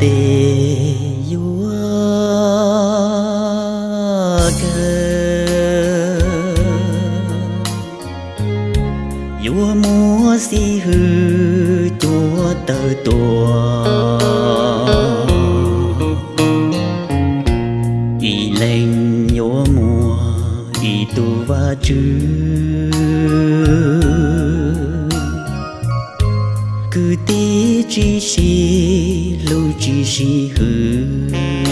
tê vua cơ vua múa si hư, chúa tờ tùa y lên yua mua y tu va chư. Cứ tí chi si lâu chi si hư.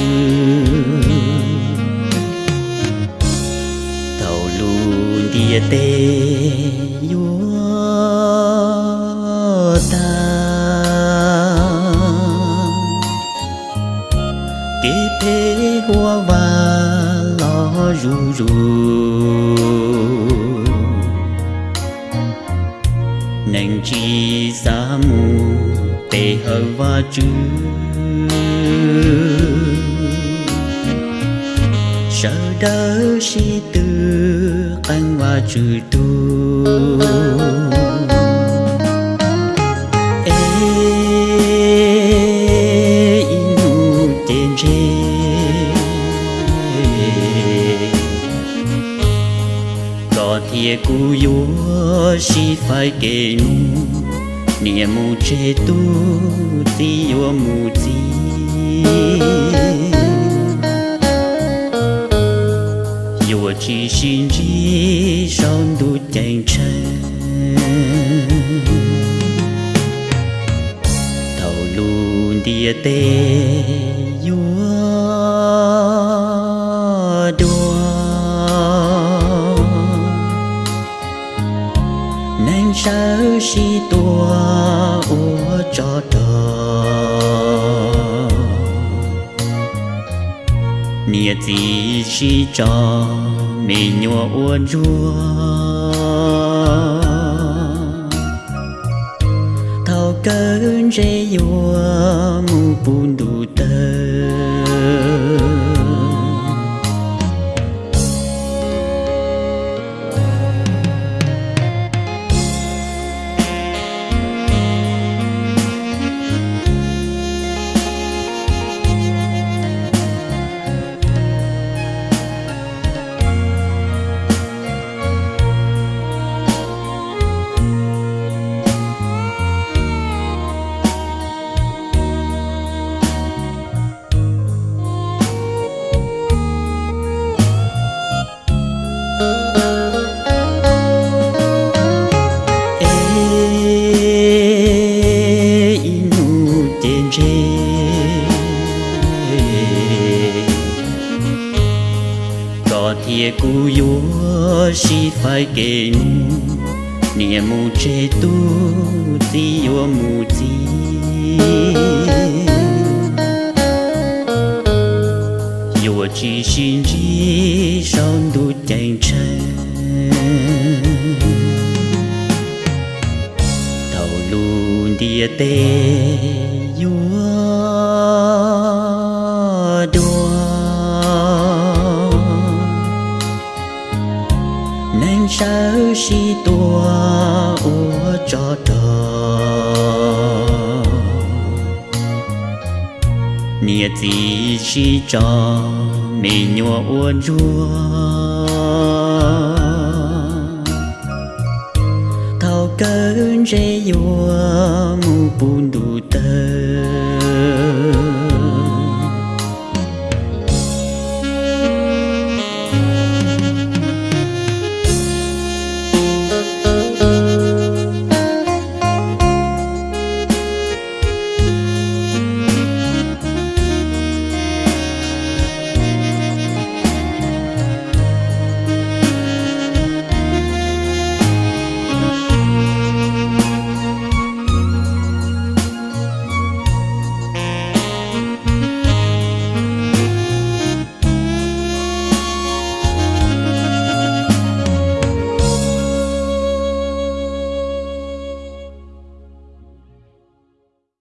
Chi sa mù tê hờ và chư sợ đỡ si tư anh và chư tu. Có thiê cu yua si phải kê nu nia mu che tu, ti yua mu ti. Yua chi xin chi son du chàng chân thầu luôn địa tê yua sao si tua ua cho đò nia gì si cho, mì nhua ua rua thao cơn rê yua mu bùn đủ tơ có thiê cu yua si phải kê nu nia mu che tu ti yua mù ti yua chi xin chi son du chàng chân thầu luôn địa tê yua sao si tua ua cho đò nia chi si cho mì nhua ua rua thao cơn rê yua mu bùn đùa.